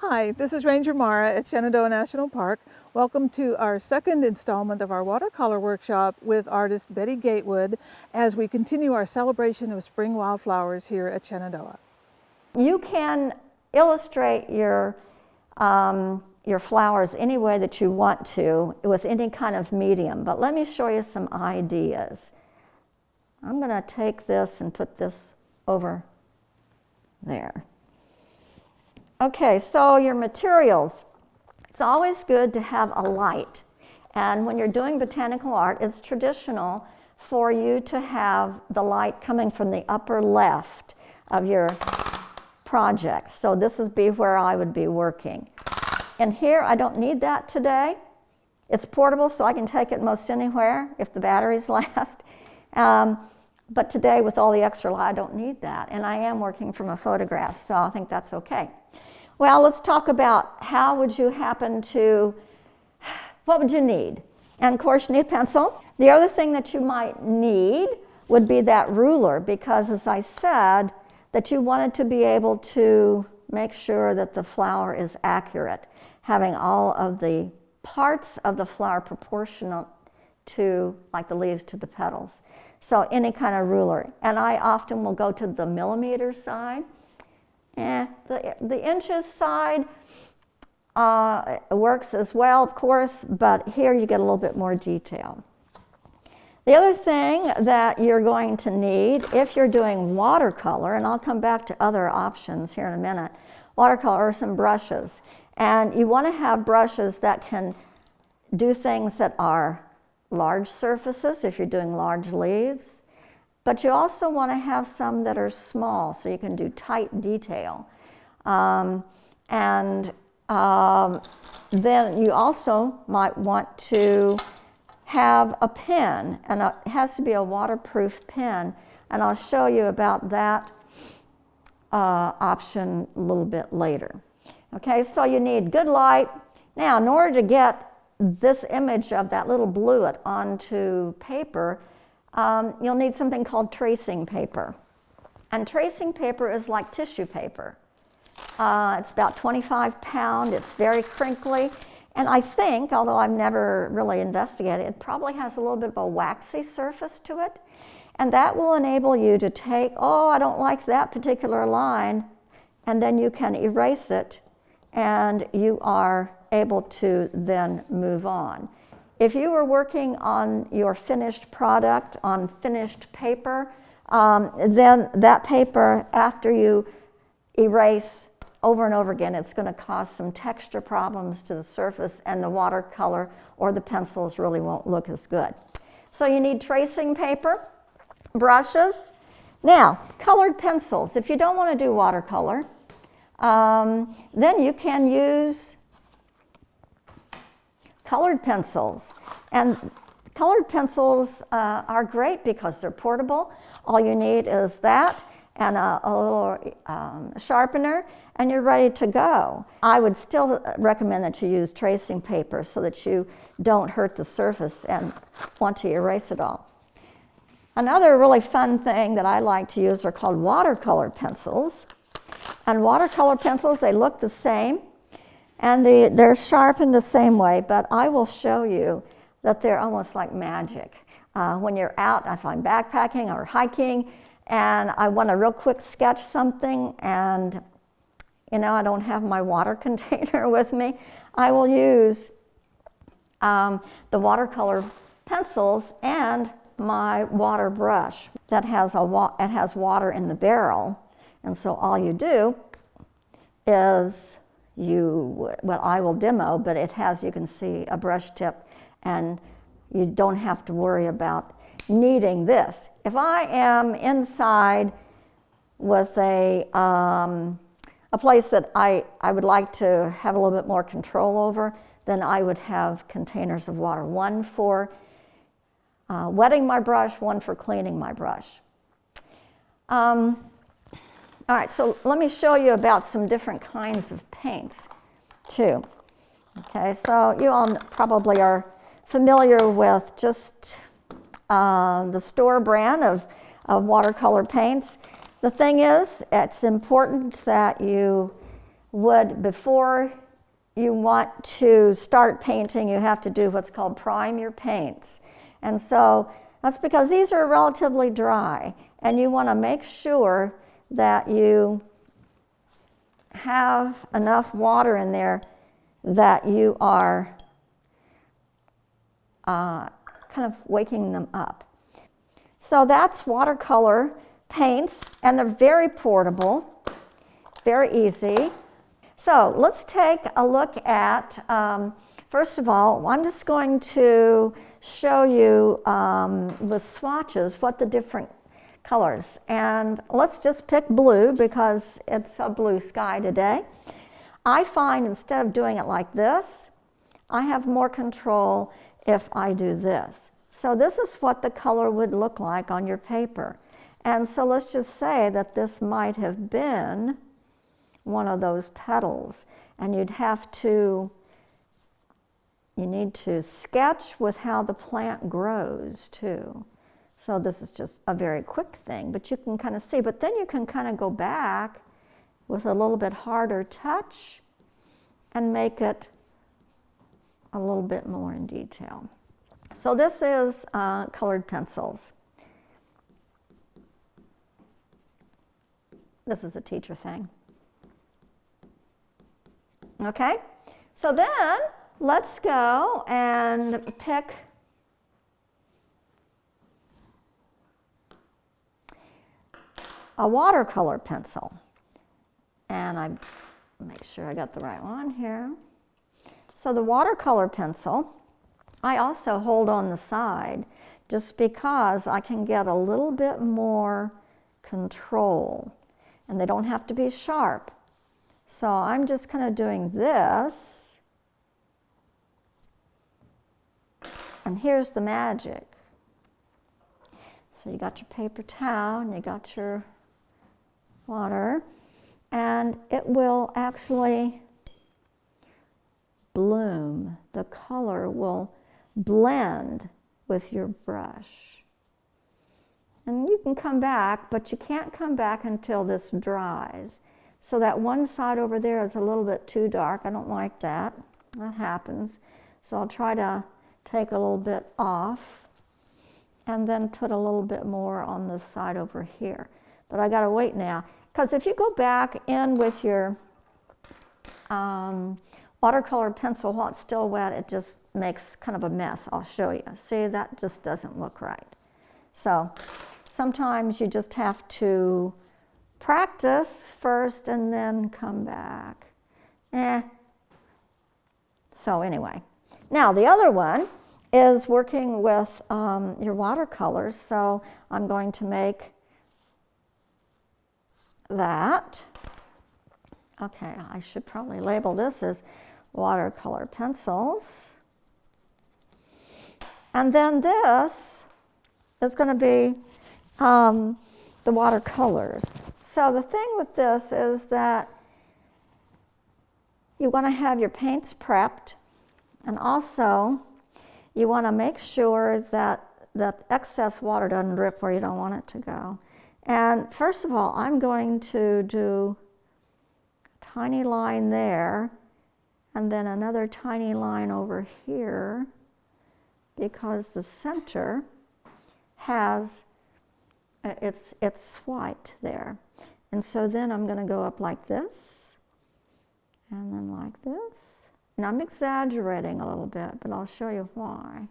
Hi, this is Ranger Mara at Shenandoah National Park. Welcome to our second installment of our watercolor workshop with artist Betty Gatewood as we continue our celebration of spring wildflowers here at Shenandoah. You can illustrate your, um, your flowers any way that you want to with any kind of medium, but let me show you some ideas. I'm going to take this and put this over there. Okay, so your materials. It's always good to have a light. And when you're doing botanical art, it's traditional for you to have the light coming from the upper left of your project. So this would be where I would be working. And here, I don't need that today. It's portable, so I can take it most anywhere if the batteries last. Um, but today, with all the extra light, I don't need that. And I am working from a photograph, so I think that's okay. Well, let's talk about how would you happen to, what would you need? And of course, you need pencil. The other thing that you might need would be that ruler because as I said, that you wanted to be able to make sure that the flower is accurate, having all of the parts of the flower proportional to, like the leaves to the petals. So any kind of ruler. And I often will go to the millimeter side Eh, the, the inches side uh, works as well, of course, but here you get a little bit more detail. The other thing that you're going to need if you're doing watercolor, and I'll come back to other options here in a minute, watercolor are some brushes. And you want to have brushes that can do things that are large surfaces if you're doing large leaves, but you also want to have some that are small so you can do tight detail. Um, and um, then you also might want to have a pen, and it has to be a waterproof pen. And I'll show you about that uh, option a little bit later. Okay, so you need good light. Now, in order to get this image of that little bluet onto paper, um, you'll need something called tracing paper. And tracing paper is like tissue paper. Uh, it's about 25 pound, it's very crinkly, and I think, although I've never really investigated, it probably has a little bit of a waxy surface to it. And that will enable you to take, oh, I don't like that particular line, and then you can erase it, and you are able to then move on. If you were working on your finished product on finished paper, um, then that paper, after you erase over and over again, it's going to cause some texture problems to the surface and the watercolor or the pencils really won't look as good. So you need tracing paper, brushes. Now, colored pencils. If you don't want to do watercolor, um, then you can use colored pencils. And colored pencils uh, are great because they're portable. All you need is that and a, a little um, sharpener and you're ready to go. I would still recommend that you use tracing paper so that you don't hurt the surface and want to erase it all. Another really fun thing that I like to use are called watercolor pencils. And watercolor pencils, they look the same. And the, they're sharp in the same way, but I will show you that they're almost like magic. Uh, when you're out, if I'm backpacking or hiking, and I want to real quick sketch something, and you know, I don't have my water container with me, I will use um, the watercolor pencils and my water brush that has, a wa it has water in the barrel. And so all you do is you, well, I will demo, but it has, you can see a brush tip and you don't have to worry about needing this. If I am inside with a, um, a place that I, I would like to have a little bit more control over, then I would have containers of water. One for uh, wetting my brush, one for cleaning my brush. Um, all right, so let me show you about some different kinds of paints too. Okay, so you all probably are familiar with just uh, the store brand of, of watercolor paints. The thing is, it's important that you would, before you want to start painting, you have to do what's called prime your paints. And so that's because these are relatively dry, and you want to make sure that you have enough water in there that you are uh, kind of waking them up. So that's watercolor paints, and they're very portable, very easy. So let's take a look at, um, first of all, I'm just going to show you um, with swatches what the different colors. And let's just pick blue because it's a blue sky today. I find instead of doing it like this, I have more control if I do this. So this is what the color would look like on your paper. And so let's just say that this might have been one of those petals. And you'd have to, you need to sketch with how the plant grows too. So this is just a very quick thing, but you can kind of see. But then you can kind of go back with a little bit harder touch and make it a little bit more in detail. So this is uh, colored pencils. This is a teacher thing. Okay, so then let's go and pick a watercolor pencil. And I make sure I got the right one here. So the watercolor pencil, I also hold on the side just because I can get a little bit more control. And they don't have to be sharp. So I'm just kind of doing this. And here's the magic. So you got your paper towel and you got your water, and it will actually bloom. The color will blend with your brush. And you can come back, but you can't come back until this dries. So that one side over there is a little bit too dark. I don't like that. That happens. So I'll try to take a little bit off and then put a little bit more on this side over here. But I gotta wait now. Because if you go back in with your um, watercolor pencil while it's still wet, it just makes kind of a mess. I'll show you. See, that just doesn't look right. So sometimes you just have to practice first and then come back. Eh. So anyway, now the other one is working with um, your watercolors. So I'm going to make that. Okay, I should probably label this as watercolor pencils. And then this is going to be um, the watercolors. So the thing with this is that you want to have your paints prepped and also you want to make sure that the excess water doesn't drip where you don't want it to go. And first of all, I'm going to do a tiny line there and then another tiny line over here because the center has, uh, it's, it's white there. And so then I'm going to go up like this, and then like this. And I'm exaggerating a little bit, but I'll show you why.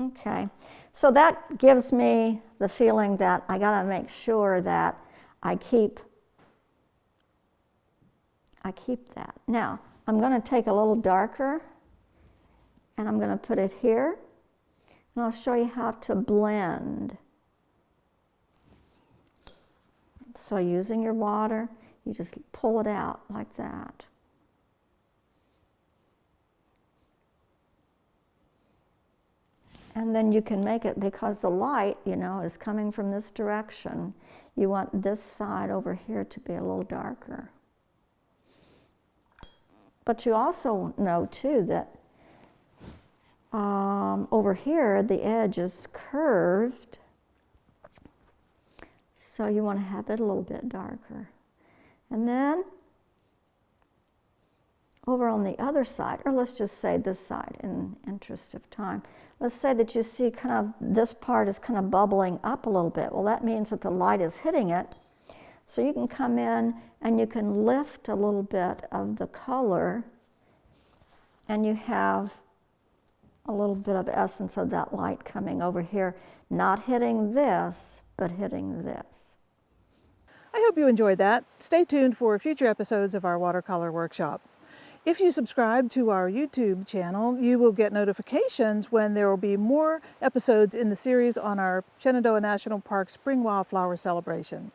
Okay, so that gives me the feeling that I got to make sure that I keep I keep that. Now, I'm going to take a little darker and I'm going to put it here. And I'll show you how to blend. So using your water, you just pull it out like that. And then you can make it because the light, you know, is coming from this direction. You want this side over here to be a little darker. But you also know too that um, over here the edge is curved So you want to have it a little bit darker. And then over on the other side, or let's just say this side in interest of time, let's say that you see kind of this part is kind of bubbling up a little bit. Well, that means that the light is hitting it. So you can come in and you can lift a little bit of the color and you have a little bit of essence of that light coming over here, not hitting this, but hitting this. I hope you enjoyed that. Stay tuned for future episodes of our watercolor workshop. If you subscribe to our YouTube channel, you will get notifications when there will be more episodes in the series on our Shenandoah National Park Spring Wildflower Celebration.